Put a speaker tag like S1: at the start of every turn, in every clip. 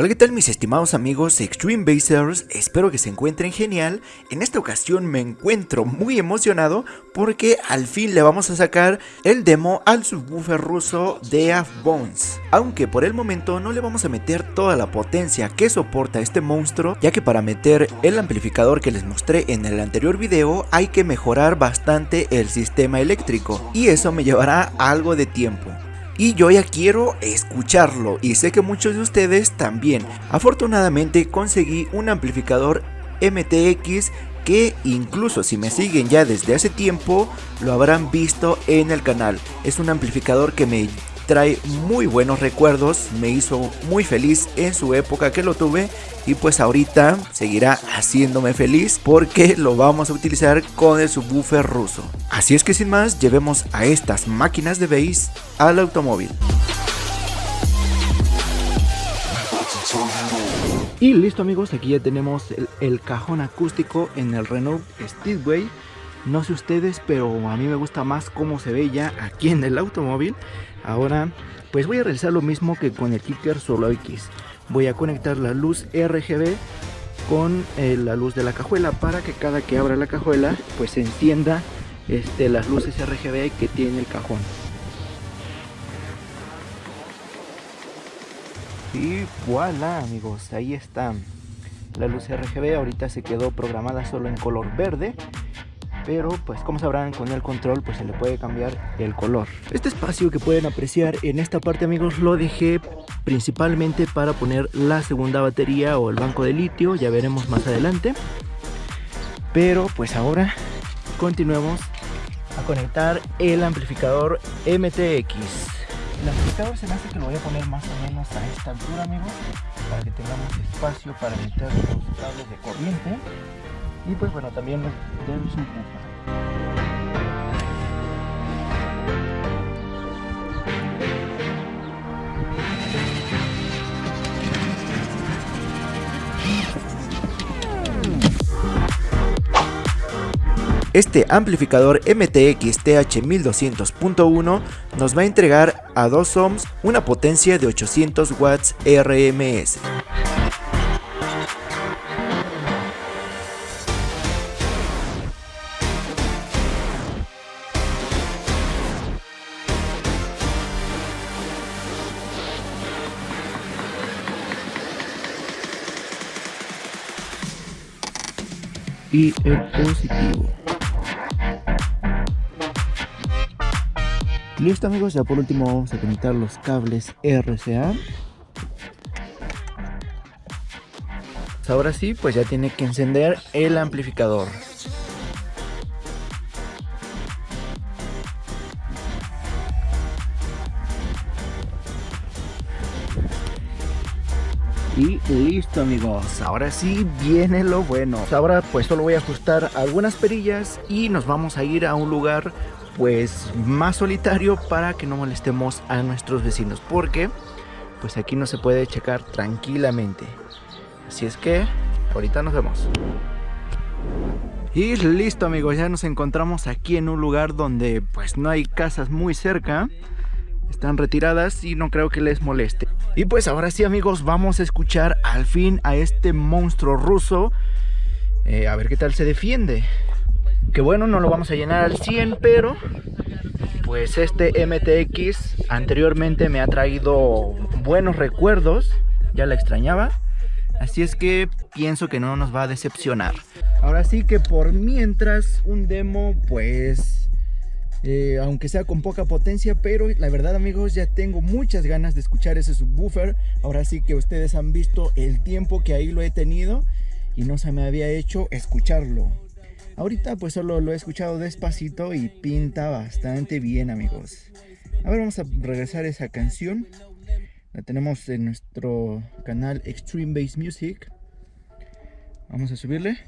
S1: Hola qué tal mis estimados amigos Extreme Basers, espero que se encuentren genial, en esta ocasión me encuentro muy emocionado porque al fin le vamos a sacar el demo al subwoofer ruso de Bones. Aunque por el momento no le vamos a meter toda la potencia que soporta este monstruo, ya que para meter el amplificador que les mostré en el anterior video hay que mejorar bastante el sistema eléctrico. Y eso me llevará algo de tiempo y yo ya quiero escucharlo y sé que muchos de ustedes también. Afortunadamente conseguí un amplificador MTX que incluso si me siguen ya desde hace tiempo lo habrán visto en el canal. Es un amplificador que me trae muy buenos recuerdos, me hizo muy feliz en su época que lo tuve y pues ahorita seguirá haciéndome feliz porque lo vamos a utilizar con el subwoofer ruso. Así es que sin más, llevemos a estas máquinas de bass al automóvil. Y listo amigos, aquí ya tenemos el, cajón acústico en el Renault Speedway. No sé ustedes, pero a mí me gusta más cómo se ve ya aquí en el automóvil. Ahora pues voy a realizar lo mismo que con el Kicker Solo X. Voy a conectar la luz RGB con eh, la luz de la cajuela para que cada que abra la cajuela pues se encienda este, las luces RGB que tiene el cajón. Y voilà amigos, ahí está la luz RGB, ahorita se quedó programada solo en color verde pero pues como sabrán con el control pues se le puede cambiar el color. Este espacio que pueden apreciar en esta parte amigos lo dejé principalmente para poner la segunda batería o el banco de litio, ya veremos más adelante. Pero pues ahora continuemos a conectar el amplificador MTX. El amplificador se me hace que lo voy a poner más o menos a esta altura amigos para que tengamos espacio para meter los cables de corriente y pues bueno también subwoofer Este amplificador MTX TH1200.1 nos va a entregar a 2 ohms una potencia de 800 watts RMS. Y el positivo. Listo amigos, ya por último vamos a conectar los cables RCA. Ahora sí, pues ya tiene que encender el amplificador. Y listo amigos, ahora sí viene lo bueno. Ahora pues solo voy a ajustar algunas perillas y nos vamos a ir a un lugar pues más solitario para que no molestemos a nuestros vecinos. Porque pues aquí no se puede checar tranquilamente. Así es que ahorita nos vemos. Y listo amigos, ya nos encontramos aquí en un lugar donde pues no hay casas muy cerca están retiradas y no creo que les moleste. Y pues ahora sí amigos, vamos a escuchar al fin a este monstruo ruso. Eh, a ver qué tal se defiende. Que bueno, no lo vamos a llenar al 100, pero pues este MTX anteriormente me ha traído buenos recuerdos. Ya la extrañaba. Así es que pienso que no nos va a decepcionar. Ahora sí que por mientras un demo pues eh, aunque sea con poca potencia, pero la verdad amigos ya tengo muchas ganas de escuchar ese subwoofer. Ahora sí que ustedes han visto el tiempo que ahí lo he tenido y no se me había hecho escucharlo. Ahorita pues solo lo he escuchado despacito y pinta bastante bien amigos. A ver, vamos a regresar a esa canción. La tenemos en nuestro canal Extreme Bass Music. Vamos a subirle.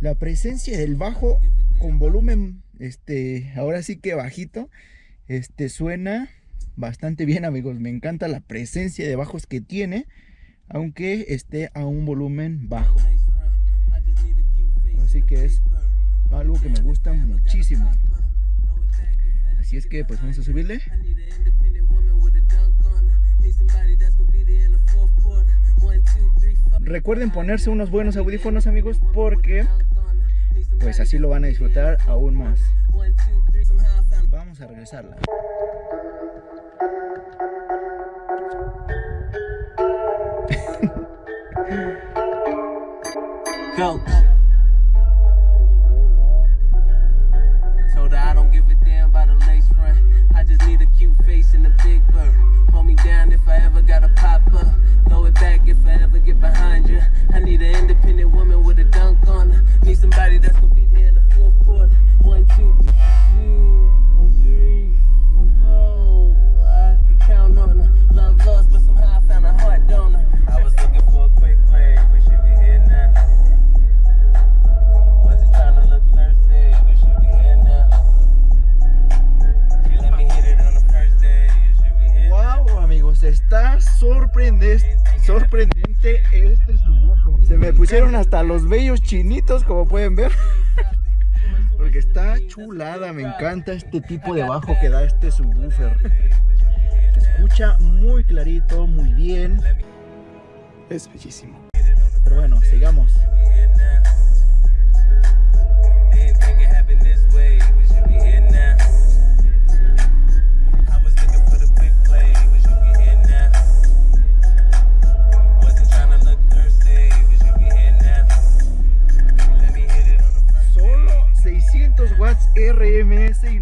S1: La presencia del bajo con volumen, este, ahora sí que bajito, este, suena bastante bien amigos, me encanta la presencia de bajos que tiene, aunque esté a un volumen bajo. Así que es algo que me gusta muchísimo. Así es que pues vamos a subirle. Recuerden ponerse unos buenos audífonos amigos porque pues así lo van a disfrutar aún más. Vamos a regresarla. Sorprendente este Se me pusieron hasta los bellos chinitos, como pueden ver. Porque está chulada, me encanta este tipo de bajo que da este subwoofer. Se escucha muy clarito, muy bien. Es bellísimo. Pero bueno, sigamos.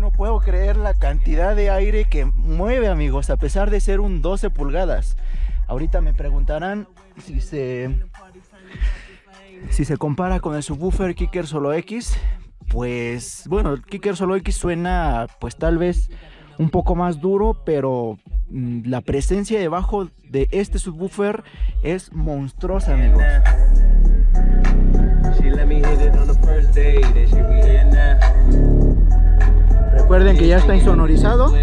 S1: No puedo creer la cantidad de aire que mueve amigos a pesar de ser un 12 pulgadas. Ahorita me preguntarán si se si se compara con el subwoofer Kicker Solo X. Pues bueno el Kicker Solo X suena pues tal vez un poco más duro pero mm, la presencia debajo de este subwoofer es monstruosa amigos Recuerden que ya está insonorizado.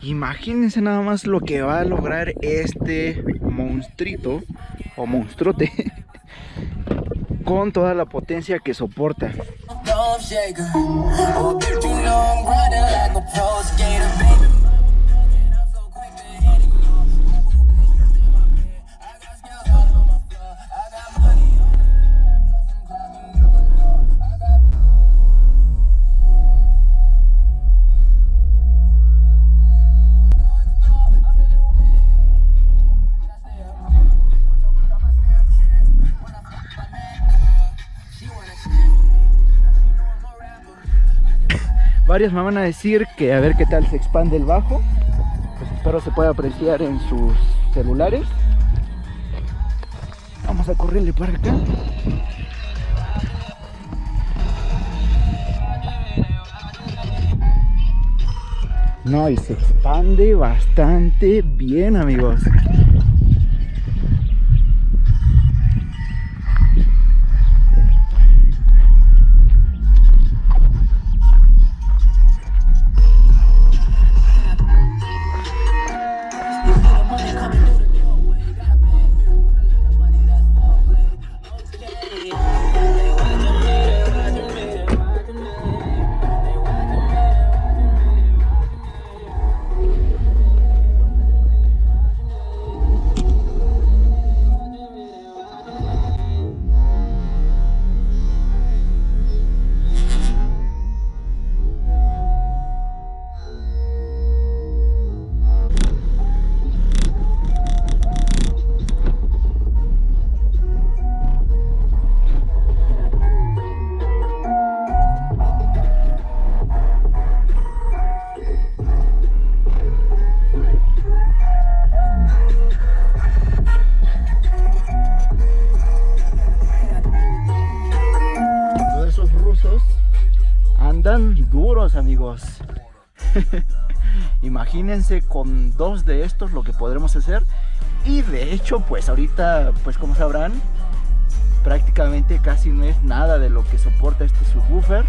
S1: Imagínense nada más lo que va a lograr este monstruito o monstruote con toda la potencia que soporta.
S2: Dolph Jaeger. Oh, bitch, you know I'm grinding like a pro skater, baby.
S1: Varios me van a decir que a ver qué tal se expande el bajo. Pues espero se pueda apreciar en sus celulares. Vamos a correrle para acá. No, y se expande bastante bien, amigos. Amigos. Imagínense con dos de estos lo que podremos hacer. Y de hecho, pues ahorita, pues como sabrán, prácticamente casi no es nada de lo que soporta este subwoofer.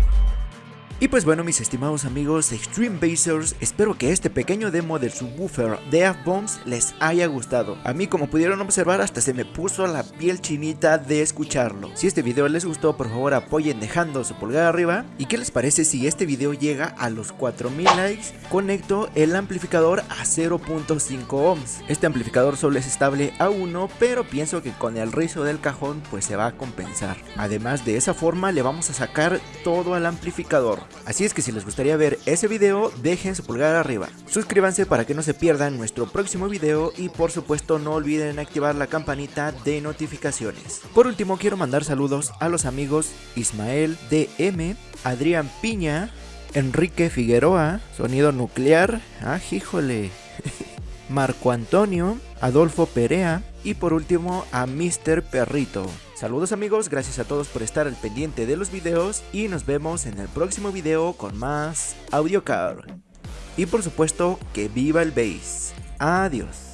S1: Y pues bueno mis estimados amigos Extreme Basers, espero que este pequeño demo del subwoofer de F-Bombs les haya gustado. A mí como pudieron observar hasta se me puso la piel chinita de escucharlo. Si este video les gustó por favor apoyen dejando su pulgar arriba. ¿Y qué les parece si este video llega a los 4000 likes? Conecto el amplificador a 0.5 ohms. Este amplificador solo es estable a 1 pero pienso que con el rizo del cajón pues se va a compensar. Además de esa forma le vamos a sacar todo al amplificador. Así es que si les gustaría ver ese video dejen su pulgar arriba. Suscríbanse para que no se pierdan nuestro próximo video y por supuesto no olviden activar la campanita de notificaciones. Por último quiero mandar saludos a los amigos Ismael DM, Adrián Piña, Enrique Figueroa, Sonido Nuclear, ah, híjole, Marco Antonio, Adolfo Perea y por último a Mr. Perrito. Saludos amigos, gracias a todos por estar al pendiente de los videos y nos vemos en el próximo video con más AudioCar. Y por supuesto que viva el bass. Adiós.